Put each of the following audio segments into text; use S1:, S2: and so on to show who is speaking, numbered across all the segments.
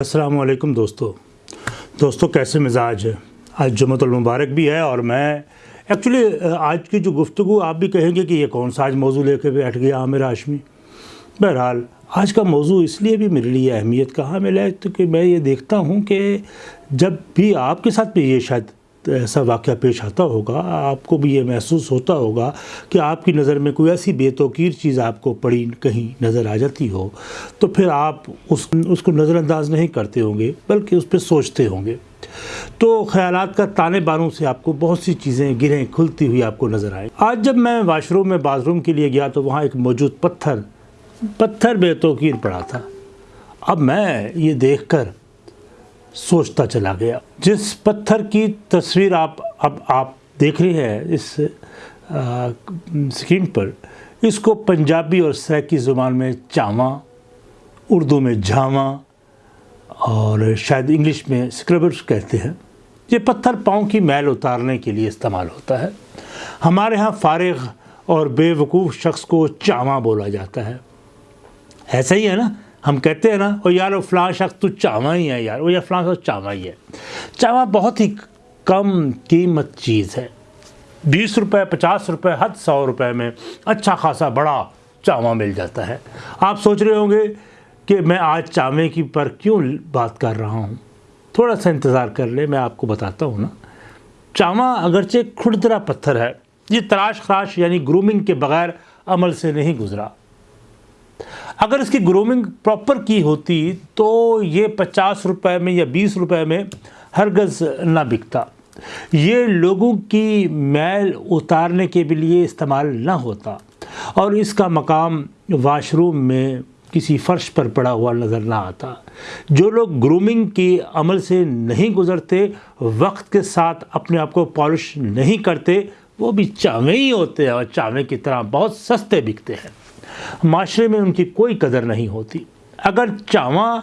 S1: السلام علیکم دوستو۔ دوستو، کیسے مزاج ہے؟ آج جمعۃ المبارک بھی ہے اور میں ایکچولی آج کی جو گفتگو، آپ بھی کہیں گے کہ یہ کون سا آج موضوع لے کے بیٹھ گیا عامر ہاشمی۔ بہرحال، آج کا موضوع اس لیے بھی میرے لیے اہمیت کہاں ملا ہے؟ کہ میں یہ دیکھتا ہوں کہ جب بھی آپ کے ساتھ بھی یہ شاید ایسا واقعہ پیش آتا ہوگا، آپ کو بھی یہ محسوس ہوتا ہوگا کہ آپ کی نظر میں کوئی ایسی بے توقیر چیز آپ کو پڑی، کہیں نظر آ جاتی ہو، تو پھر آپ اس اس کو نظر انداز نہیں کرتے ہوں گے، بلکہ اس پہ سوچتے ہوں گے۔ تو خیالات کا تانے بانوں سے آپ کو بہت سی چیزیں گریں، کھلتی ہوئی آپ کو نظر آئیں۔ آج جب میں واش روم میں باتھ روم کے لیے گیا تو وہاں ایک موجود پتھر پتھر بے توقیر پڑا تھا۔ اب میں یہ دیکھ کر سوچتا چلا گیا۔ جس پتھر کی تصویر آپ اب آپ دیکھ رہے ہیں اس سکرین پر، اس کو پنجابی اور سریکی زبان میں چاواں، اردو میں جھاواں اور شاید انگلش میں سکربرس کہتے ہیں۔ یہ پتھر پاؤں کی میل اتارنے کے لیے استعمال ہوتا ہے۔ ہمارے ہاں فارغ اور بے وقوف شخص کو چاواں بولا جاتا ہے۔ ایسا ہی ہے نا؟ ہم کہتے ہیں نا وہ یار وہ فلاں شخص تو چاواں ہی ہے یار وہ یا فلاں شخص چاواں ہی ہے۔ چاواں بہت ہی کم قیمت چیز ہے۔ بیس روپے، پچاس روپے، حد سو روپے میں اچھا خاصا بڑا چاواں مل جاتا ہے۔ آپ سوچ رہے ہوں گے کہ میں آج چاوے کی پر کیوں بات کر رہا ہوں؟ تھوڑا سا انتظار کر لے میں آپ کو بتاتا ہوں نا۔ چاواں اگرچہ کھڑدرا پتھر ہے، یہ تراش خراش یعنی گرومنگ کے بغیر عمل سے نہیں گزرا۔ اگر اس کی گرومنگ پراپر کی ہوتی تو یہ پچاس روپے میں یا بیس روپے میں ہرگز نہ بکتا۔ یہ لوگوں کی میل اتارنے کے بھی لیے استعمال نہ ہوتا اور اس کا مقام واش روم میں کسی فرش پر پڑا ہوا نظر نہ آتا۔ جو لوگ گرومنگ کی عمل سے نہیں گزرتے، وقت کے ساتھ اپنے آپ کو پالش نہیں کرتے، وہ بھی چاویں ہی ہوتے ہیں اور چاویں کی طرح بہت سستے بکتے ہیں۔ معاشرے میں ان کی کوئی قدر نہیں ہوتی۔ اگر چاواں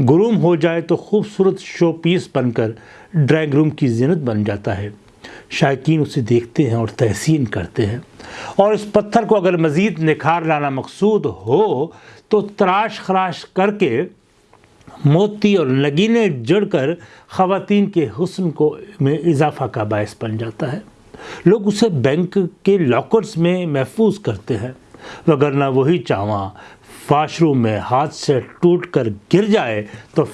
S1: گروم ہو جائے تو خوبصورت شو پیس بن کر ڈرائنگ روم کی زینت بن جاتا ہے۔ شائقین اسے دیکھتے ہیں اور تحسین کرتے ہیں۔ اور اس پتھر کو اگر مزید نکھار لانا مقصود ہو تو تراش خراش کر کے موتی اور نگینے جڑ کر خواتین کے حسن کو میں اضافہ کا باعث بن جاتا ہے۔ لوگ اسے بینک کے لاکرز میں محفوظ کرتے ہیں۔ وگرنہ وہی چاواں واش روم میں ہاتھ سے ٹوٹ کر گر جائے تو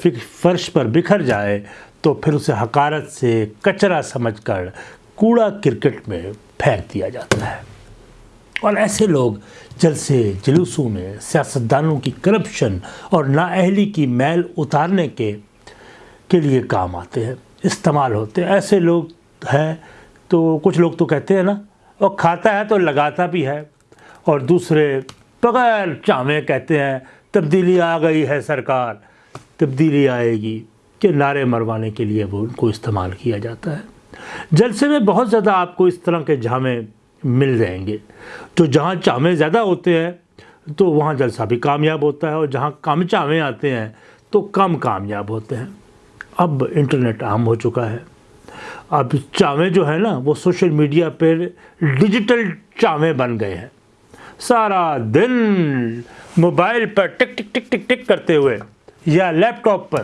S1: فرش پر بکھر جائے تو پھر اسے حقارت سے کچرا سمجھ کر کوڑا کرکٹ میں پھینک دیا جاتا ہے۔ اور ایسے لوگ جلسے جلوسوں میں سیاستدانوں کی کرپشن اور نااہلی کی میل اتارنے کے کے لیے کام آتے ہیں، استعمال ہوتے ہیں۔ ایسے لوگ ہیں تو کچھ لوگ تو کہتے ہیں نا، وہ کھاتا ہے تو لگاتا بھی ہے۔ اور دوسرے بغیر چاویں کہتے ہیں، تبدیلی آ گئی ہے سرکار، تبدیلی آئے گی کہ نعرے مروانے کے لیے وہ ان کو استعمال کیا جاتا ہے۔ جلسے میں بہت زیادہ آپ کو اس طرح کے جامع مل جائیں گے۔ تو جہاں چامے زیادہ ہوتے ہیں، تو وہاں جلسہ بھی کامیاب ہوتا ہے اور جہاں کم چامے آتے ہیں، تو کم کامیاب ہوتے ہیں۔ اب انٹرنیٹ عام ہو چکا ہے۔ اب چاویں جو ہے نا، وہ سوشل میڈیا پر ڈیجیٹل چاویں بن گئے ہیں۔ سارا دن موبائل پر ٹک ٹک ٹک ٹک ٹک کرتے ہوئے یا لیپ ٹاپ پر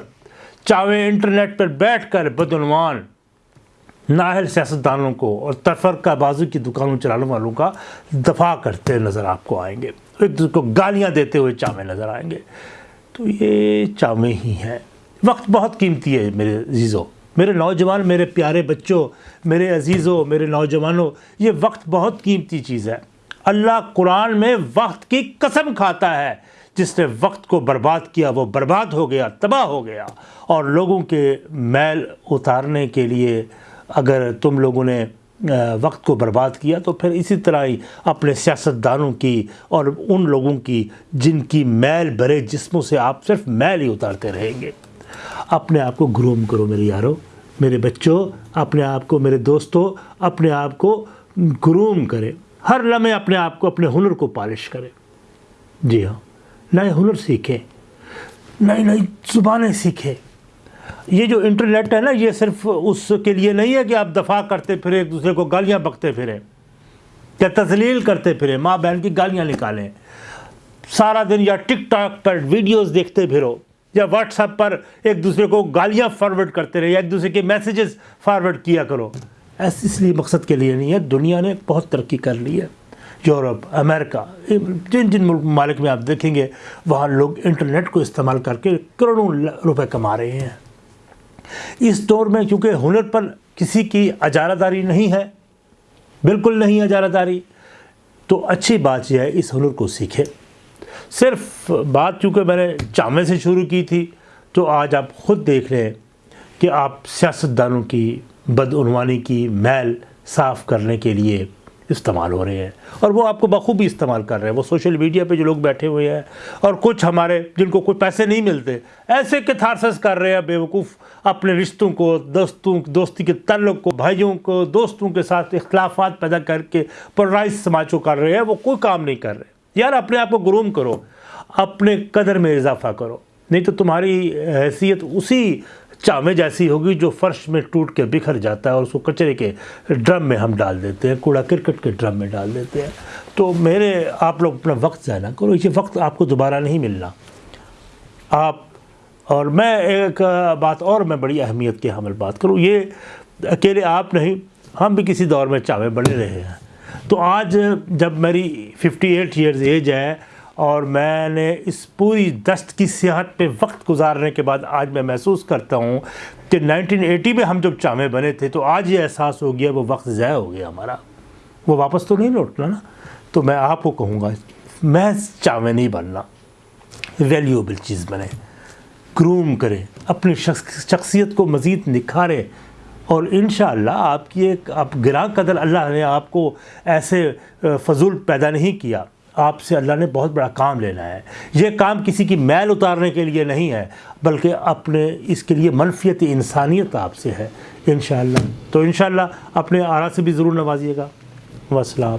S1: چاوے انٹرنیٹ پر بیٹھ کر بدعنوان ناہل سیاستدانوں کو اور تفرقہ بازو کی دکانوں چلانے والوں کا دفاع کرتے نظر آپ کو آئیں گے۔ ایک دوسرے کو گالیاں دیتے ہوئے چاویں نظر آئیں گے۔ تو یہ چاویں ہی ہیں۔ وقت بہت قیمتی ہے میرے عزیزوں میرے نوجوان، میرے پیارے بچوں، میرے عزیزوں میرے نوجوانوں، یہ وقت بہت قیمتی چیز ہے۔ اللہ قرآن میں وقت کی قسم کھاتا ہے۔ جس نے وقت کو برباد کیا، وہ برباد ہو گیا، تباہ ہو گیا۔ اور لوگوں کے میل اتارنے کے لیے اگر تم لوگوں نے وقت کو برباد کیا، تو پھر اسی طرح ہی اپنے سیاستدانوں کی اور ان لوگوں کی جن کی میل بھرے جسموں سے آپ صرف میل ہی اتارتے رہیں گے۔ اپنے آپ کو گروم کرو میرے یارو، میرے بچوں، اپنے آپ کو میرے دوستوں، اپنے آپ کو گروم کرے ہر لمحے اپنے آپ کو، اپنے ہنر کو پالش کرے۔ جی ہاں نئے ہنر سیکھیں نئی نئی زبانیں سیکھیں یہ جو انٹرنیٹ ہے نا، یہ صرف اس کے لیے نہیں ہے کہ آپ دفاع کرتے پھریں ایک دوسرے کو گالیاں بکتے پھریں یا تزلیل کرتے پھریں ماں بہن کی گالیاں نکالیں۔ سارا دن یا ٹک ٹاک پر ویڈیوز دیکھتے پھرو، یا واٹس ایپ پر ایک دوسرے کو گالیاں فارورڈ کرتے رہے، یا ایک دوسرے کے میسیجز فارورڈ کیا کرو۔ ایس اس لیے مقصد کے لیے نہیں ہے، دنیا نے بہت ترقی کر لی ہے۔ یورپ، امریکہ جن جن ممالک میں آپ دیکھیں گے، وہاں لوگ انٹرنیٹ کو استعمال کر کے کروڑوں روپے کما رہے ہیں۔ اس دور میں کیونکہ ہنر پر کسی کی اجارہ داری نہیں ہے، بالکل نہیں اجارہ داری تو اچھی بات یہ ہے، اس ہنر کو سیکھے صرف بات چونکہ میں نے جامع سے شروع کی تھی، تو آج آپ خود دیکھ رہے ہیں کہ آپ سیاستدانوں کی بدعنوانی کی میل صاف کرنے کے لیے استعمال ہو رہے ہیں اور وہ آپ کو بخوبی استعمال کر رہے ہیں۔ وہ سوشل میڈیا پہ جو لوگ بیٹھے ہوئے ہیں اور کچھ ہمارے جن کو کوئی پیسے نہیں ملتے، ایسے کتھارسس کر رہے ہیں بیوقوف اپنے رشتوں کو، دوستوں، دوستی کے تعلق کو، بھائیوں کو، دوستوں کے ساتھ اختلافات پیدا کر کے پرائز سماج کو کر رہے ہیں۔ وہ کوئی کام نہیں کر رہے۔ یار اپنے آپ کو گروم کرو، اپنے قدر میں اضافہ کرو۔ نہیں تو تمہاری حیثیت اسی چاوے جیسی ہوگی جو فرش میں ٹوٹ کے بکھر جاتا ہے اور اس کو کچرے کے ڈرم میں ہم ڈال دیتے ہیں، کوڑا کرکٹ کے ڈرم میں ڈال دیتے ہیں۔ تو میرے، آپ لوگ اپنا وقت ضائع نہ کرو یہ وقت آپ کو دوبارہ نہیں ملنا۔ آپ، اور میں ایک بات اور میں بڑی اہمیت کے حامل بات کروں۔ یہ اکیلے آپ نہیں، ہم بھی کسی دور میں چاوے بڑے رہے ہیں۔ تو آج جب میری ففٹی ایٹ ایئرز ایج ہے اور میں نے اس پوری دست کی سیاحت پہ وقت گزارنے کے بعد آج میں محسوس کرتا ہوں کہ نائنٹین ایٹی میں ہم جب چامے بنے تھے تو آج یہ احساس ہو گیا وہ وقت ضائع ہو گیا ہمارا۔ وہ واپس تو نہیں لوٹنا نا۔ تو میں آپ کو کہوں گا، میں چامے نہیں بننا۔ ویلیوبل چیز بنے۔ گروم کرے، اپنی شخصیت کو مزید نکھارے۔ اور انشاءاللہ آپ کی ایک، آپ گراں قدر اللہ نے آپ کو ایسے فضول پیدا نہیں کیا۔ آپ سے اللہ نے بہت بڑا کام لینا ہے۔ یہ کام کسی کی میل اتارنے کے لیے نہیں ہے، بلکہ اپنے اس کے لیے منفیت انسانیت آپ سے ہے۔ انشاءاللہ۔ تو انشاءاللہ اپنے آرا سے بھی ضرور نوازیے گا۔ وسلام۔